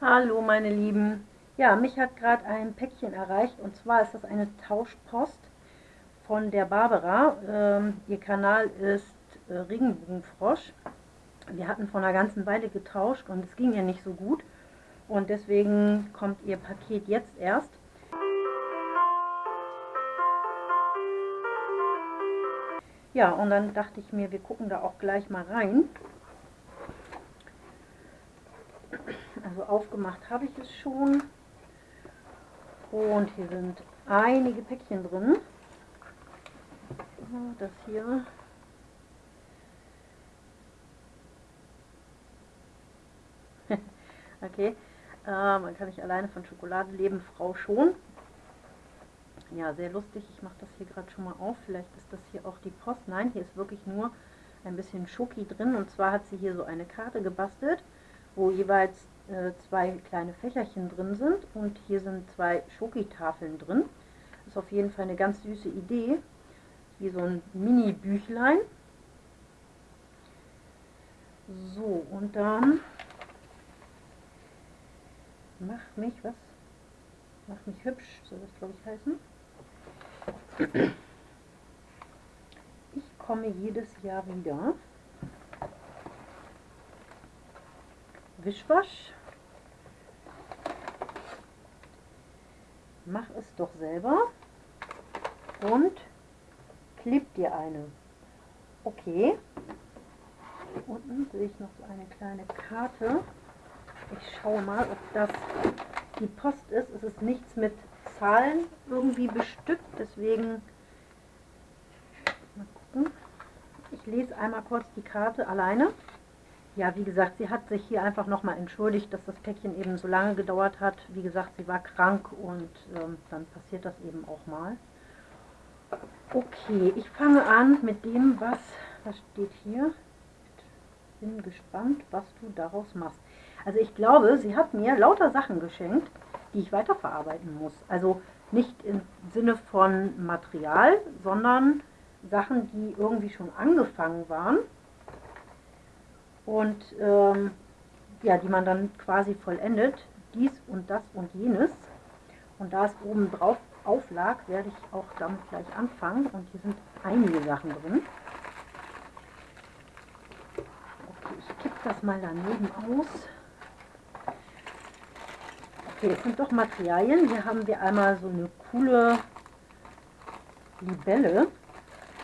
Hallo meine Lieben. Ja, mich hat gerade ein Päckchen erreicht und zwar ist das eine Tauschpost von der Barbara. Ähm, ihr Kanal ist äh, Regenbogenfrosch. Wir hatten vor einer ganzen Weile getauscht und es ging ihr nicht so gut und deswegen kommt ihr Paket jetzt erst. Ja, und dann dachte ich mir, wir gucken da auch gleich mal rein. Also aufgemacht habe ich es schon. Und hier sind einige Päckchen drin. Das hier. okay. Äh, man kann nicht alleine von Schokolade leben, Frau schon. Ja, sehr lustig. Ich mache das hier gerade schon mal auf. Vielleicht ist das hier auch die Post. Nein, hier ist wirklich nur ein bisschen Schoki drin. Und zwar hat sie hier so eine Karte gebastelt, wo jeweils äh, zwei kleine Fächerchen drin sind. Und hier sind zwei Schokitafeln drin. Ist auf jeden Fall eine ganz süße Idee. Wie so ein Mini-Büchlein. So, und dann mach mich, was? Mach mich hübsch, soll das glaube ich heißen. Ich komme jedes Jahr wieder. Wischwasch. Mach es doch selber. Und klebt dir eine. Okay. Unten sehe ich noch so eine kleine Karte. Ich schaue mal, ob das die Post ist. Es ist nichts mit Zahlen irgendwie bestückt, deswegen mal gucken. Ich lese einmal kurz die Karte alleine. Ja, wie gesagt, sie hat sich hier einfach nochmal entschuldigt, dass das Päckchen eben so lange gedauert hat. Wie gesagt, sie war krank und ähm, dann passiert das eben auch mal. Okay, ich fange an mit dem, was, was steht hier. Bin gespannt, was du daraus machst. Also ich glaube, sie hat mir lauter Sachen geschenkt, die ich weiterverarbeiten muss. Also nicht im Sinne von Material, sondern Sachen, die irgendwie schon angefangen waren und ähm, ja, die man dann quasi vollendet, dies und das und jenes. Und da es oben drauf auflag, werde ich auch damit gleich anfangen. Und hier sind einige Sachen drin. Okay, ich kippe das mal daneben aus. Okay, es sind doch Materialien. Hier haben wir einmal so eine coole Libelle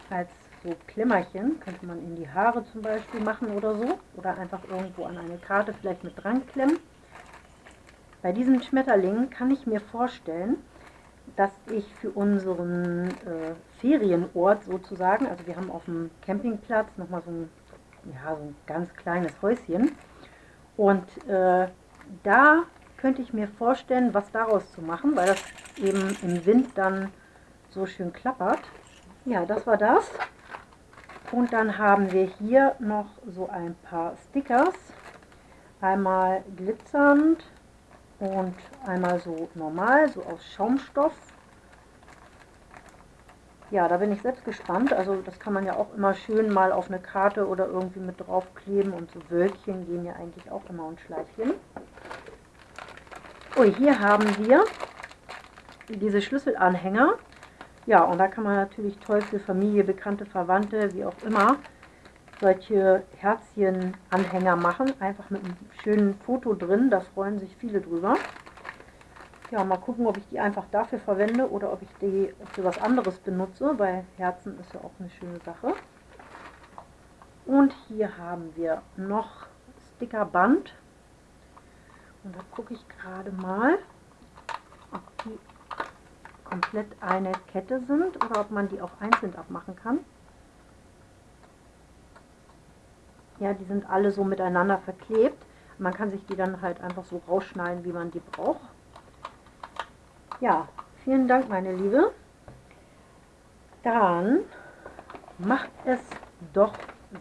als so Klemmerchen. Könnte man in die Haare zum Beispiel machen oder so. Oder einfach irgendwo an eine Karte vielleicht mit dran klemmen. Bei diesen Schmetterlingen kann ich mir vorstellen, dass ich für unseren äh, Ferienort sozusagen, also wir haben auf dem Campingplatz nochmal so ja, so ein ganz kleines Häuschen. Und äh, da könnte ich mir vorstellen, was daraus zu machen, weil das eben im Wind dann so schön klappert. Ja, das war das. Und dann haben wir hier noch so ein paar Stickers. Einmal glitzernd und einmal so normal, so aus Schaumstoff. Ja, da bin ich selbst gespannt. Also das kann man ja auch immer schön mal auf eine Karte oder irgendwie mit draufkleben. Und so Wölkchen gehen ja eigentlich auch immer und Schleifchen. Ui, hier haben wir diese Schlüsselanhänger. Ja, und da kann man natürlich toll für Familie, Bekannte, Verwandte, wie auch immer, solche Herzchenanhänger machen. Einfach mit einem schönen Foto drin, da freuen sich viele drüber. Ja, mal gucken, ob ich die einfach dafür verwende oder ob ich die für was anderes benutze, weil Herzen ist ja auch eine schöne Sache. Und hier haben wir noch Stickerband und da gucke ich gerade mal, ob die komplett eine Kette sind oder ob man die auch einzeln abmachen kann. Ja, die sind alle so miteinander verklebt. Man kann sich die dann halt einfach so rausschneiden, wie man die braucht. Ja, vielen Dank, meine Liebe. Dann macht es doch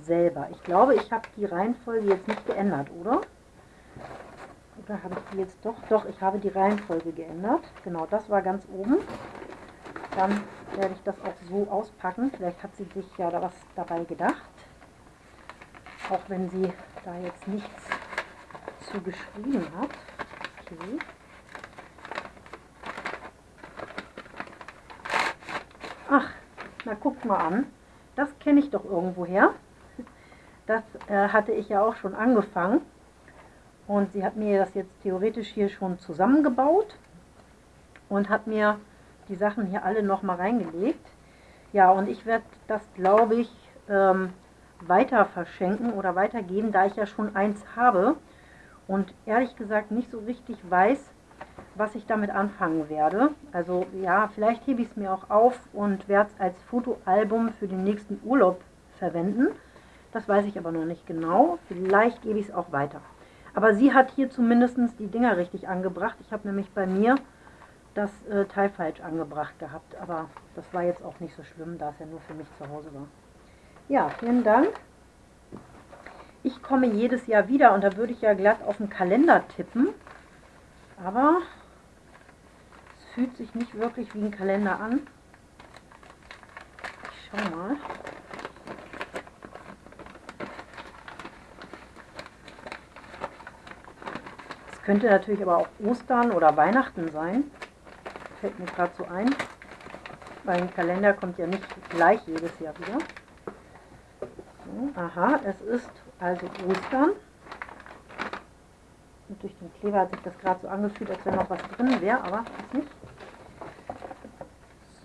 selber. Ich glaube, ich habe die Reihenfolge jetzt nicht geändert, oder? Oder habe ich die jetzt doch? Doch, ich habe die Reihenfolge geändert. Genau, das war ganz oben. Dann werde ich das auch so auspacken. Vielleicht hat sie sich ja da was dabei gedacht. Auch wenn sie da jetzt nichts zu geschrieben hat. Okay. Ach, na guck mal an. Das kenne ich doch irgendwo her. Das äh, hatte ich ja auch schon angefangen. Und sie hat mir das jetzt theoretisch hier schon zusammengebaut und hat mir die Sachen hier alle nochmal reingelegt. Ja, und ich werde das, glaube ich, ähm, weiter verschenken oder weitergeben, da ich ja schon eins habe und ehrlich gesagt nicht so richtig weiß, was ich damit anfangen werde. Also ja, vielleicht hebe ich es mir auch auf und werde es als Fotoalbum für den nächsten Urlaub verwenden. Das weiß ich aber noch nicht genau. Vielleicht gebe ich es auch weiter. Aber sie hat hier zumindest die Dinger richtig angebracht. Ich habe nämlich bei mir das äh, Teil falsch angebracht gehabt. Aber das war jetzt auch nicht so schlimm, da es ja nur für mich zu Hause war. Ja, vielen Dank. Ich komme jedes Jahr wieder und da würde ich ja glatt auf den Kalender tippen. Aber es fühlt sich nicht wirklich wie ein Kalender an. Ich schau mal. Könnte natürlich aber auch Ostern oder Weihnachten sein. Fällt mir gerade so ein. Weil ein Kalender kommt ja nicht gleich jedes Jahr wieder. So, aha, es ist also Ostern. Und durch den Kleber hat sich das gerade so angefühlt, als wenn noch was drin wäre, aber ist nicht.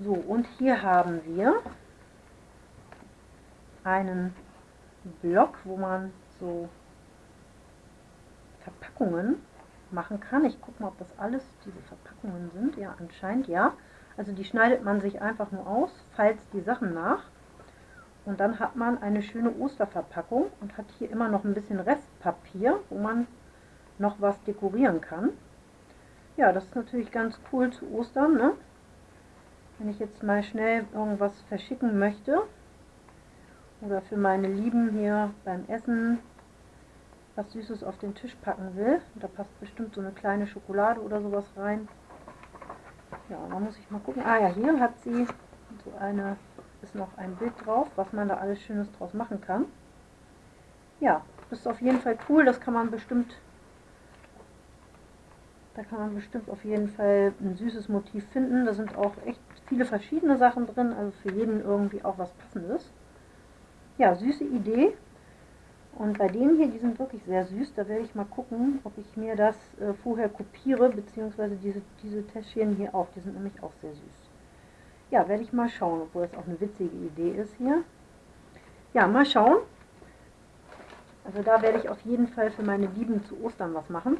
So, und hier haben wir einen Block, wo man so Verpackungen machen kann. Ich gucke mal, ob das alles diese Verpackungen sind. Ja, anscheinend ja. Also die schneidet man sich einfach nur aus, falls die Sachen nach. Und dann hat man eine schöne Osterverpackung und hat hier immer noch ein bisschen Restpapier, wo man noch was dekorieren kann. Ja, das ist natürlich ganz cool zu Ostern, ne? Wenn ich jetzt mal schnell irgendwas verschicken möchte oder für meine Lieben hier beim Essen was Süßes auf den Tisch packen will. Da passt bestimmt so eine kleine Schokolade oder sowas rein. Ja, da muss ich mal gucken. Ah ja, hier hat sie so eine, ist noch ein Bild drauf, was man da alles Schönes draus machen kann. Ja, das ist auf jeden Fall cool. Das kann man bestimmt, da kann man bestimmt auf jeden Fall ein süßes Motiv finden. Da sind auch echt viele verschiedene Sachen drin, also für jeden irgendwie auch was passendes. Ja, süße Idee. Und bei denen hier, die sind wirklich sehr süß. Da werde ich mal gucken, ob ich mir das äh, vorher kopiere, beziehungsweise diese, diese Täschchen hier auch. Die sind nämlich auch sehr süß. Ja, werde ich mal schauen, obwohl das auch eine witzige Idee ist hier. Ja, mal schauen. Also da werde ich auf jeden Fall für meine Lieben zu Ostern was machen.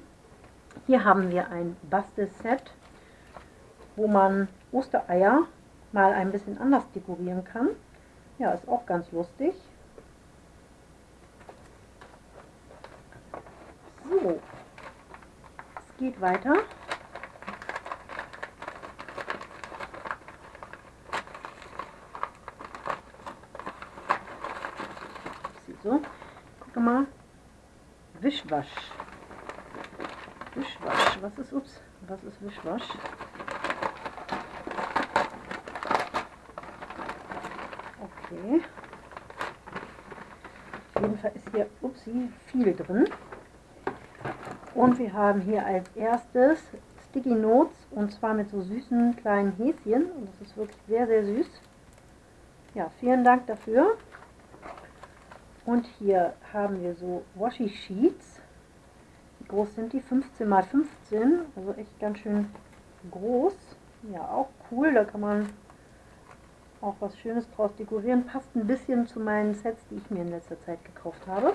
Hier haben wir ein Bastelset, wo man Ostereier mal ein bisschen anders dekorieren kann. Ja, ist auch ganz lustig. So, es geht weiter. So, guck mal. Wischwasch. Wischwasch. Was ist, ups, was ist Wischwasch? Okay. Auf jeden Fall ist hier, upsie, viel drin. Und wir haben hier als erstes Sticky Notes und zwar mit so süßen kleinen Häschen. Und das ist wirklich sehr, sehr süß. Ja, vielen Dank dafür. Und hier haben wir so Washi Sheets. Wie groß sind die? 15 x 15. Also echt ganz schön groß. Ja, auch cool. Da kann man auch was Schönes draus dekorieren. Passt ein bisschen zu meinen Sets, die ich mir in letzter Zeit gekauft habe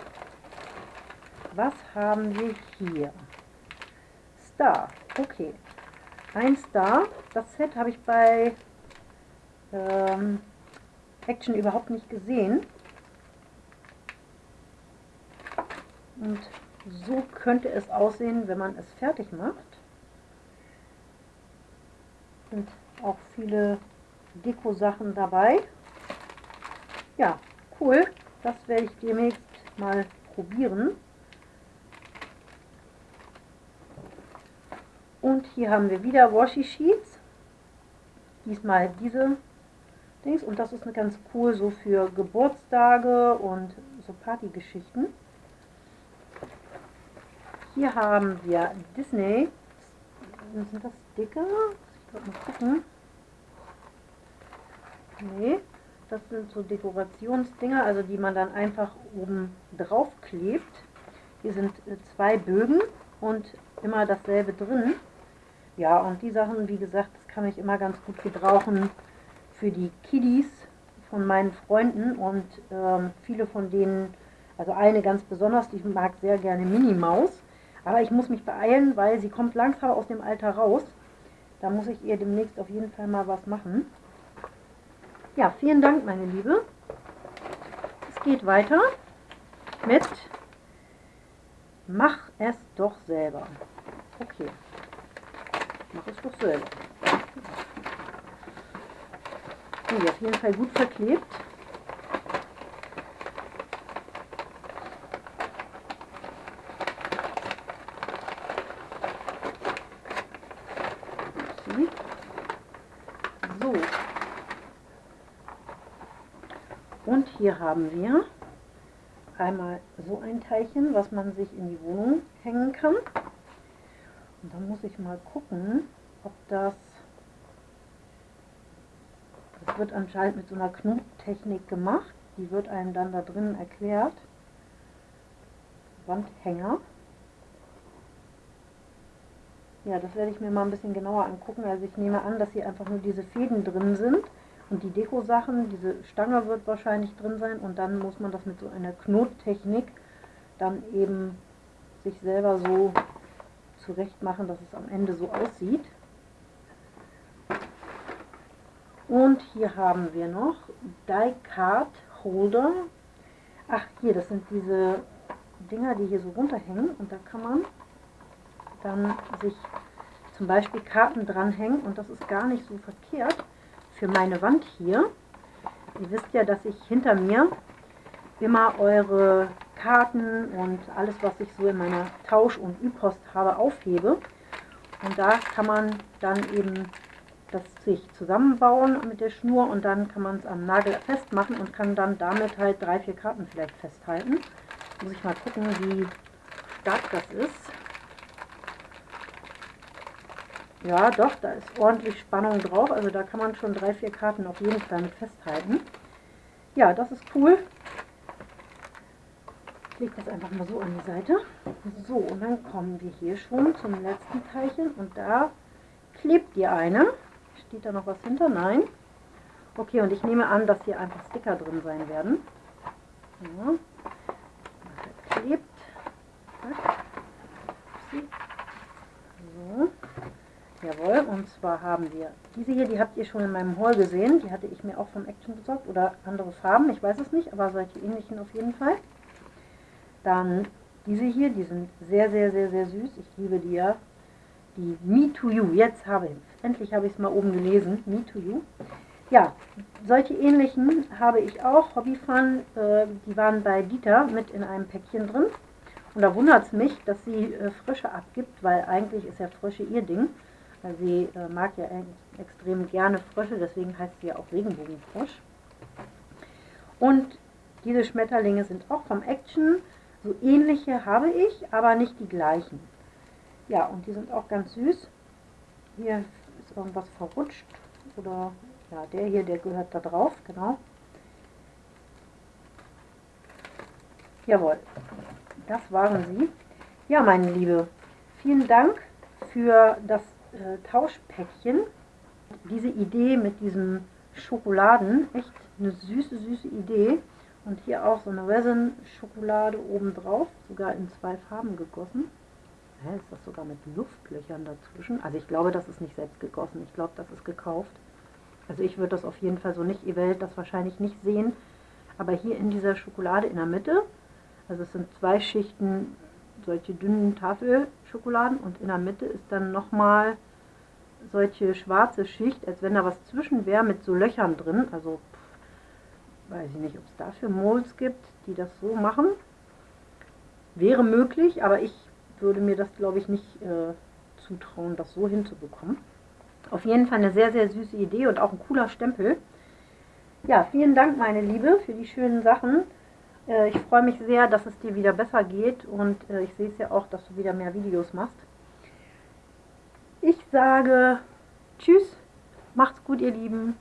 was haben wir hier? Star. Okay. Ein Star. Das Set habe ich bei ähm, Action überhaupt nicht gesehen. Und so könnte es aussehen, wenn man es fertig macht. Sind auch viele Deko-Sachen dabei. Ja, cool. Das werde ich demnächst mal probieren. Und hier haben wir wieder Washi Sheets. Diesmal diese Dings. Und das ist eine ganz cool so für Geburtstage und so Partygeschichten. Hier haben wir Disney sind das dicke? Ich mal gucken. Nee, das sind so Dekorationsdinger, also die man dann einfach oben drauf klebt. Hier sind äh, zwei Bögen und immer dasselbe drin. Ja, und die Sachen, wie gesagt, das kann ich immer ganz gut gebrauchen für die Kiddies von meinen Freunden und ähm, viele von denen, also eine ganz besonders, die mag sehr gerne Minnie Maus, aber ich muss mich beeilen, weil sie kommt langsam aus dem Alter raus. Da muss ich ihr demnächst auf jeden Fall mal was machen. Ja, vielen Dank, meine Liebe. Es geht weiter mit Mach es doch selber. Okay. Mach es doch selber. Okay, auf jeden Fall gut verklebt. So. Und hier haben wir einmal so ein Teilchen, was man sich in die Wohnung hängen kann. Und dann muss ich mal gucken, ob das, das wird anscheinend mit so einer Knottechnik gemacht. Die wird einem dann da drinnen erklärt. Wandhänger. Ja, das werde ich mir mal ein bisschen genauer angucken. Also ich nehme an, dass hier einfach nur diese Fäden drin sind. Und die Deko-Sachen, diese Stange wird wahrscheinlich drin sein und dann muss man das mit so einer Knottechnik dann eben sich selber so zurecht machen, dass es am Ende so aussieht. Und hier haben wir noch Die Card Holder. Ach, hier, das sind diese Dinger, die hier so runterhängen und da kann man dann sich zum Beispiel Karten dranhängen und das ist gar nicht so verkehrt, für meine Wand hier. Ihr wisst ja, dass ich hinter mir immer eure Karten und alles, was ich so in meiner Tausch- und Ü-Post habe, aufhebe. Und da kann man dann eben das sich zusammenbauen mit der Schnur und dann kann man es am Nagel festmachen und kann dann damit halt drei, vier Karten vielleicht festhalten. Muss ich mal gucken, wie stark das ist. Ja, doch, da ist ordentlich Spannung drauf. Also da kann man schon drei, vier Karten auf jeden Fall mit festhalten. Ja, das ist cool. Ich lege das einfach mal so an die Seite. So, und dann kommen wir hier schon zum letzten Teilchen. Und da klebt ihr eine. Steht da noch was hinter? Nein. Okay, und ich nehme an, dass hier einfach Sticker drin sein werden. Ja. Klebt. So. Jawohl, und zwar haben wir diese hier, die habt ihr schon in meinem Haul gesehen. Die hatte ich mir auch vom Action besorgt. Oder andere Farben, ich weiß es nicht, aber solche ähnlichen auf jeden Fall. Dann diese hier, die sind sehr, sehr, sehr, sehr süß. Ich liebe die ja. Die Me to You, jetzt habe ich Endlich habe ich es mal oben gelesen. Me to You. Ja, solche ähnlichen habe ich auch. Hobbyfun, äh, die waren bei Dieter mit in einem Päckchen drin. Und da wundert es mich, dass sie äh, Frische abgibt, weil eigentlich ist ja Frische ihr Ding. Weil sie äh, mag ja extrem gerne Frösche, deswegen heißt sie ja auch Regenbogenfrosch. Und diese Schmetterlinge sind auch vom Action. So ähnliche habe ich, aber nicht die gleichen. Ja, und die sind auch ganz süß. Hier ist irgendwas verrutscht. Oder, ja, der hier, der gehört da drauf, genau. Jawohl, das waren sie. Ja, meine Liebe, vielen Dank für das äh, Tauschpäckchen. Diese Idee mit diesem Schokoladen, echt eine süße, süße Idee. Und hier auch so eine Resin-Schokolade oben drauf, sogar in zwei Farben gegossen. Hä, ist das sogar mit Luftlöchern dazwischen? Also ich glaube, das ist nicht selbst gegossen. Ich glaube, das ist gekauft. Also ich würde das auf jeden Fall so nicht, ihr werdet das wahrscheinlich nicht sehen. Aber hier in dieser Schokolade in der Mitte, also es sind zwei Schichten solche dünnen Tafelschokoladen und in der Mitte ist dann nochmal solche schwarze Schicht, als wenn da was zwischen wäre mit so Löchern drin. Also weiß ich nicht, ob es dafür Molds gibt, die das so machen. Wäre möglich, aber ich würde mir das glaube ich nicht äh, zutrauen, das so hinzubekommen. Auf jeden Fall eine sehr, sehr süße Idee und auch ein cooler Stempel. Ja, vielen Dank, meine Liebe, für die schönen Sachen. Äh, ich freue mich sehr, dass es dir wieder besser geht und äh, ich sehe es ja auch, dass du wieder mehr Videos machst. Ich sage Tschüss, macht's gut, ihr Lieben.